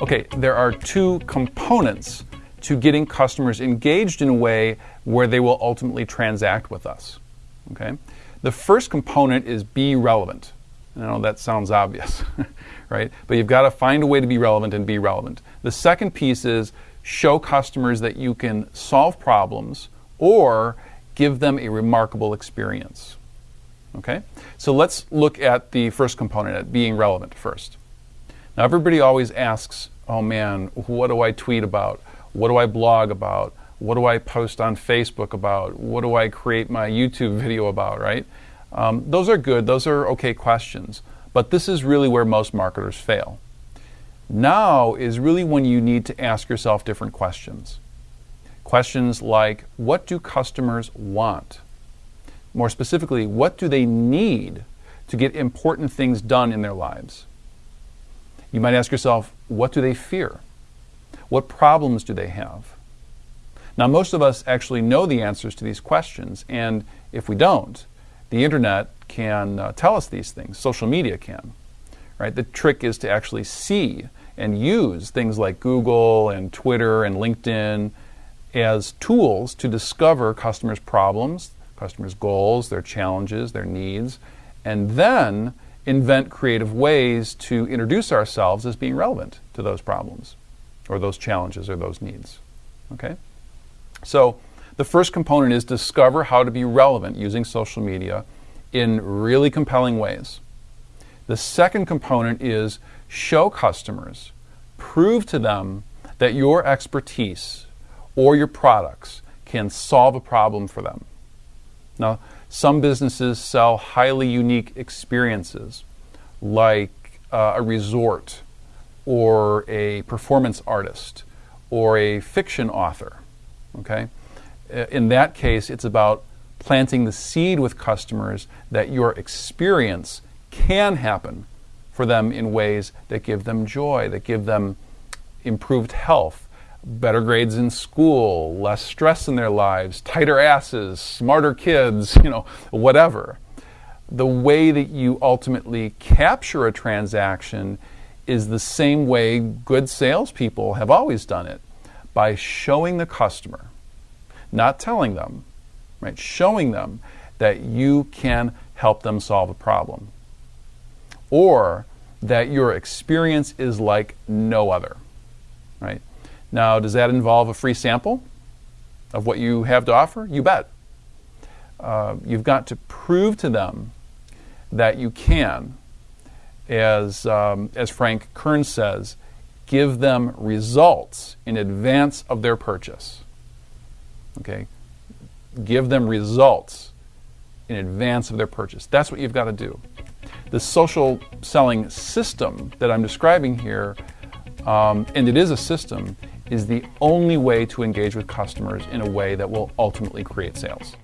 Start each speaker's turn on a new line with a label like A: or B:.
A: Okay, there are two components to getting customers engaged in a way where they will ultimately transact with us. Okay? The first component is be relevant. I know that sounds obvious, right? But you've got to find a way to be relevant and be relevant. The second piece is show customers that you can solve problems or give them a remarkable experience. Okay? So let's look at the first component, at being relevant first. Now, everybody always asks, oh man, what do I tweet about? What do I blog about? What do I post on Facebook about? What do I create my YouTube video about, right? Um, those are good, those are okay questions. But this is really where most marketers fail. Now is really when you need to ask yourself different questions. Questions like what do customers want? More specifically, what do they need to get important things done in their lives? You might ask yourself, what do they fear? What problems do they have? Now, most of us actually know the answers to these questions, and if we don't, the internet can uh, tell us these things. Social media can. Right? The trick is to actually see and use things like Google and Twitter and LinkedIn as tools to discover customers' problems, customers' goals, their challenges, their needs, and then invent creative ways to introduce ourselves as being relevant to those problems or those challenges or those needs. Okay? So the first component is discover how to be relevant using social media in really compelling ways. The second component is show customers, prove to them that your expertise or your products can solve a problem for them. Now, some businesses sell highly unique experiences like uh, a resort or a performance artist or a fiction author. Okay? In that case, it's about planting the seed with customers that your experience can happen for them in ways that give them joy, that give them improved health, better grades in school, less stress in their lives, tighter asses, smarter kids, you know, whatever. The way that you ultimately capture a transaction is the same way good salespeople have always done it by showing the customer, not telling them, right? Showing them that you can help them solve a problem. Or that your experience is like no other, right? Now, does that involve a free sample of what you have to offer? You bet. Uh, you've got to prove to them that you can, as, um, as Frank Kern says, give them results in advance of their purchase. Okay? Give them results in advance of their purchase. That's what you've got to do. The social selling system that I'm describing here, um, and it is a system, is the only way to engage with customers in a way that will ultimately create sales.